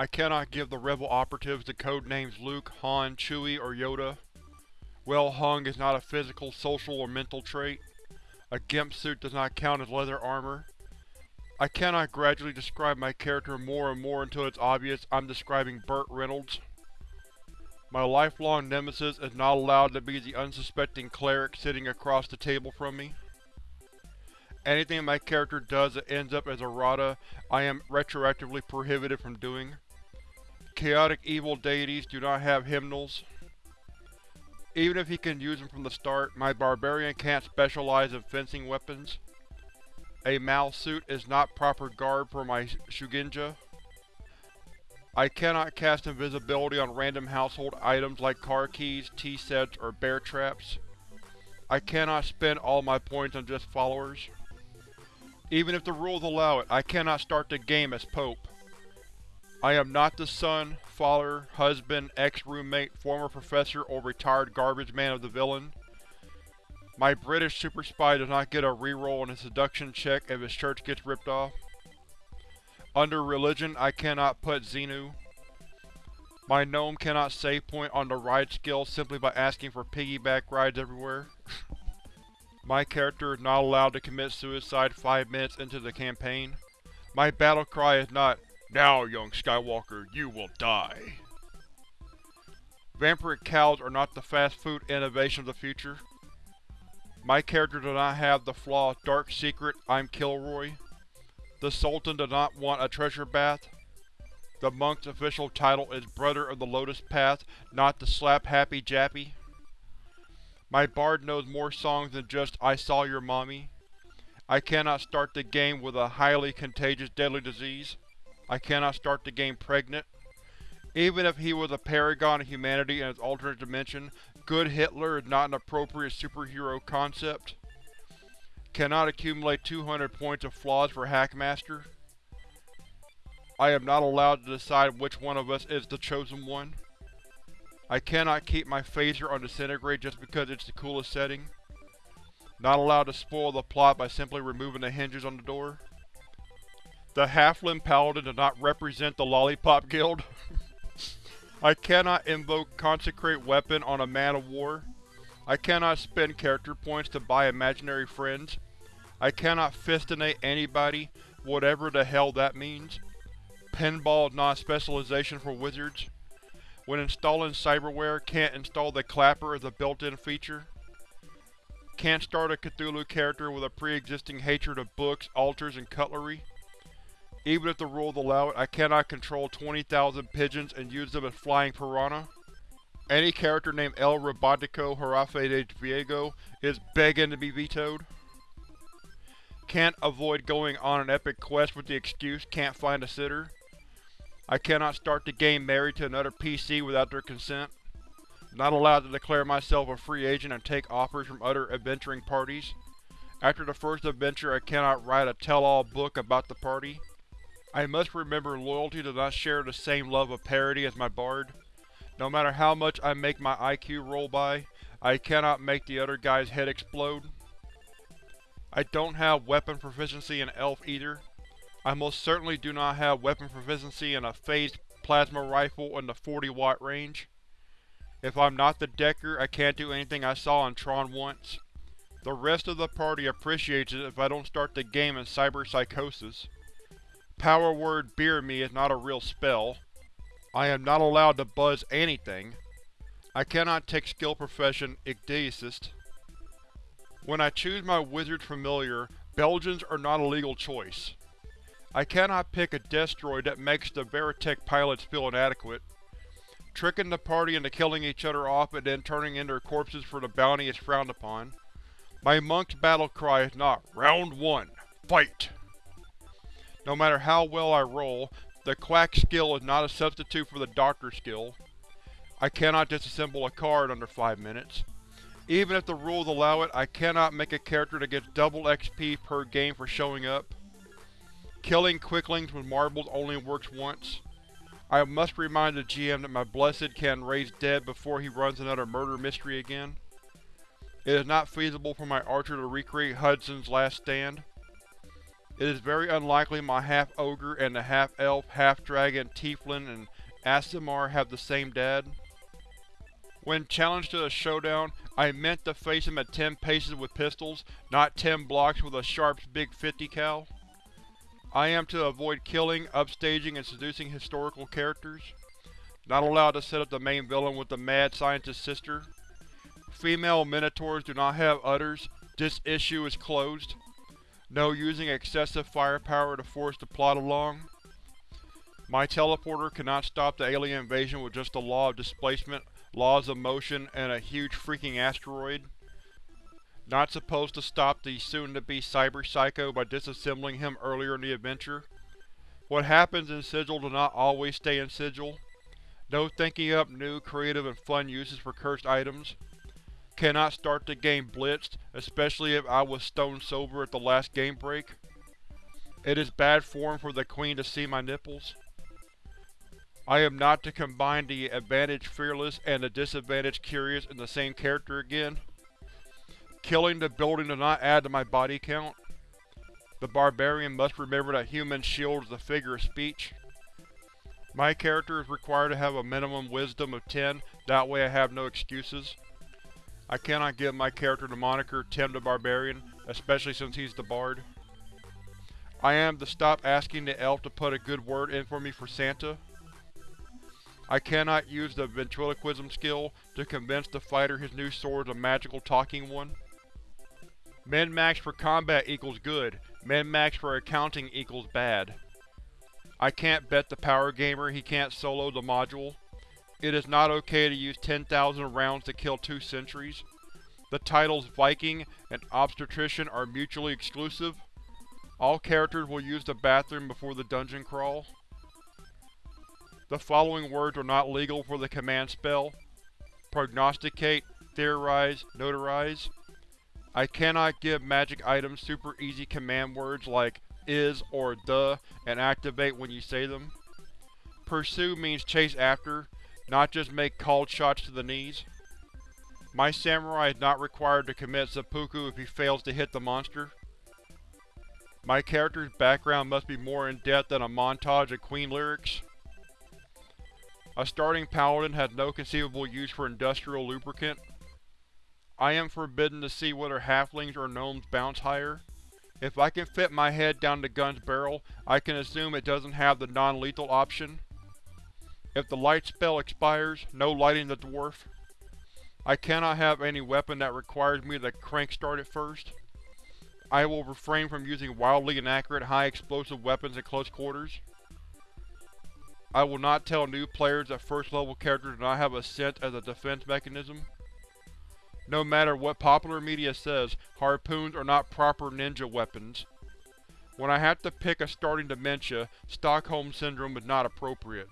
I cannot give the Rebel operatives the code names Luke, Han, Chewie, or Yoda. Well hung is not a physical, social, or mental trait. A GIMP suit does not count as leather armor. I cannot gradually describe my character more and more until it's obvious I'm describing Burt Reynolds. My lifelong nemesis is not allowed to be the unsuspecting cleric sitting across the table from me. Anything my character does that ends up as errata, I am retroactively prohibited from doing. Chaotic evil deities do not have hymnals. Even if he can use them from the start, my barbarian can't specialize in fencing weapons. A Mal suit is not proper garb for my Shugenja. I cannot cast invisibility on random household items like car keys, tea sets, or bear traps. I cannot spend all my points on just followers. Even if the rules allow it, I cannot start the game as Pope. I am not the son, father, husband, ex-roommate, former professor, or retired garbage man of the villain. My British super spy does not get a reroll on a seduction check if his shirt gets ripped off. Under religion, I cannot put Xenu. My gnome cannot save point on the ride skill simply by asking for piggyback rides everywhere. My character is not allowed to commit suicide five minutes into the campaign. My battle cry is not, Now, young Skywalker, you will die. Vampiric cows are not the fast food innovation of the future. My character does not have the flaw Dark Secret, I'm Kilroy. The Sultan does not want a treasure bath. The monk's official title is Brother of the Lotus Path, not the Slap Happy Jappy. My bard knows more songs than just I Saw Your Mommy. I cannot start the game with a highly contagious deadly disease. I cannot start the game pregnant. Even if he was a paragon of humanity in his alternate dimension, Good Hitler is not an appropriate superhero concept. Cannot accumulate 200 points of flaws for Hackmaster. I am not allowed to decide which one of us is the chosen one. I cannot keep my phaser on disintegrate just because it's the coolest setting. Not allowed to spoil the plot by simply removing the hinges on the door. The Halfling Paladin does not represent the Lollipop Guild. I cannot invoke Consecrate Weapon on a man of war. I cannot spend character points to buy imaginary friends. I cannot fistinate anybody, whatever the hell that means. Pinball is not specialization for wizards. When installing cyberware, can't install the clapper as a built-in feature. Can't start a Cthulhu character with a pre-existing hatred of books, altars, and cutlery. Even if the rules allow it, I cannot control 20,000 pigeons and use them as flying piranha. Any character named El Robotico Jarafe de Viego is begging to be vetoed. Can't avoid going on an epic quest with the excuse can't find a sitter. I cannot start the game married to another PC without their consent. Not allowed to declare myself a free agent and take offers from other adventuring parties. After the first adventure, I cannot write a tell-all book about the party. I must remember loyalty does not share the same love of parody as my bard. No matter how much I make my IQ roll by, I cannot make the other guy's head explode. I don't have weapon proficiency in Elf either. I most certainly do not have weapon proficiency in a phased plasma rifle in the 40 watt range. If I'm not the Decker, I can't do anything I saw in Tron once. The rest of the party appreciates it if I don't start the game in cyber psychosis. Power word beer me is not a real spell. I am not allowed to buzz anything. I cannot take skill profession Ichthysist. When I choose my wizard's familiar, Belgians are not a legal choice. I cannot pick a destroid that makes the Veritech pilots feel inadequate. Tricking the party into killing each other off and then turning in their corpses for the bounty is frowned upon. My monk's battle cry is not Round 1. Fight! No matter how well I roll, the Quack skill is not a substitute for the Doctor skill. I cannot disassemble a card under 5 minutes. Even if the rules allow it, I cannot make a character that gets double XP per game for showing up. Killing quicklings with marbles only works once. I must remind the GM that my Blessed can raise dead before he runs another murder mystery again. It is not feasible for my archer to recreate Hudson's last stand. It is very unlikely my half-ogre and the half-elf, half-dragon, tiefling, and Aasimar have the same dad. When challenged to a showdown, I meant to face him at 10 paces with pistols, not 10 blocks with a Sharps Big 50 cal. I am to avoid killing, upstaging, and seducing historical characters. Not allowed to set up the main villain with the mad scientist's sister. Female Minotaurs do not have udders. This issue is closed. No using excessive firepower to force the plot along. My teleporter cannot stop the alien invasion with just the law of displacement, laws of motion, and a huge freaking asteroid. Not supposed to stop the soon-to-be Cyber Psycho by disassembling him earlier in the adventure. What happens in Sigil does not always stay in Sigil. No thinking up new, creative, and fun uses for cursed items. Cannot start the game blitzed, especially if I was stone sober at the last game break. It is bad form for the Queen to see my nipples. I am not to combine the advantage Fearless and the disadvantage Curious in the same character again. Killing the building does not add to my body count. The Barbarian must remember that human shield is a figure of speech. My character is required to have a minimum wisdom of 10, that way I have no excuses. I cannot give my character the moniker Tim the Barbarian, especially since he's the bard. I am to stop asking the elf to put a good word in for me for Santa. I cannot use the ventriloquism skill to convince the fighter his new sword is a magical talking one. Min-max for combat equals good, min-max for accounting equals bad. I can't bet the power gamer he can't solo the module. It is not okay to use 10,000 rounds to kill two sentries. The titles Viking and Obstetrician are mutually exclusive. All characters will use the bathroom before the dungeon crawl. The following words are not legal for the command spell. Prognosticate, Theorize, Notarize. I cannot give magic items super easy command words like is or the and activate when you say them. Pursue means chase after, not just make called shots to the knees. My samurai is not required to commit seppuku if he fails to hit the monster. My character's background must be more in-depth than a montage of Queen lyrics. A starting paladin has no conceivable use for industrial lubricant. I am forbidden to see whether halflings or gnomes bounce higher. If I can fit my head down the gun's barrel, I can assume it doesn't have the non-lethal option. If the light spell expires, no lighting the dwarf. I cannot have any weapon that requires me to crank start it first. I will refrain from using wildly inaccurate high-explosive weapons in close quarters. I will not tell new players that first level characters do not have a scent as a defense mechanism. No matter what popular media says, harpoons are not proper ninja weapons. When I have to pick a starting dementia, Stockholm Syndrome is not appropriate.